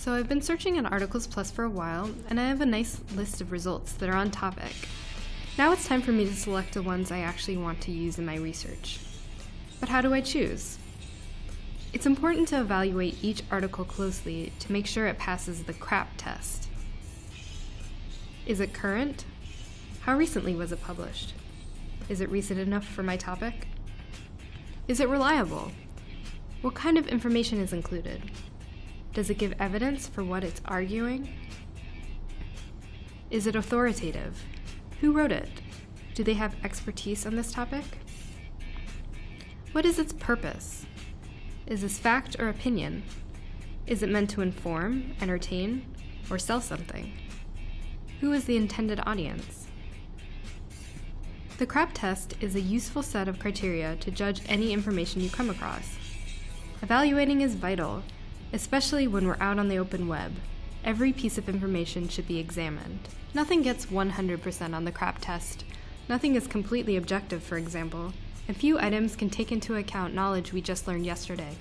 So I've been searching on Articles Plus for a while, and I have a nice list of results that are on topic. Now it's time for me to select the ones I actually want to use in my research. But how do I choose? It's important to evaluate each article closely to make sure it passes the CRAP test. Is it current? How recently was it published? Is it recent enough for my topic? Is it reliable? What kind of information is included? Does it give evidence for what it's arguing? Is it authoritative? Who wrote it? Do they have expertise on this topic? What is its purpose? Is this fact or opinion? Is it meant to inform, entertain, or sell something? Who is the intended audience? The CRAP test is a useful set of criteria to judge any information you come across. Evaluating is vital Especially when we're out on the open web, every piece of information should be examined. Nothing gets 100% on the CRAP test. Nothing is completely objective, for example, and few items can take into account knowledge we just learned yesterday.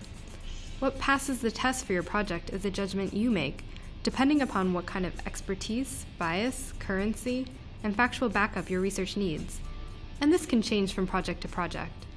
What passes the test for your project is a judgment you make, depending upon what kind of expertise, bias, currency, and factual backup your research needs. And this can change from project to project.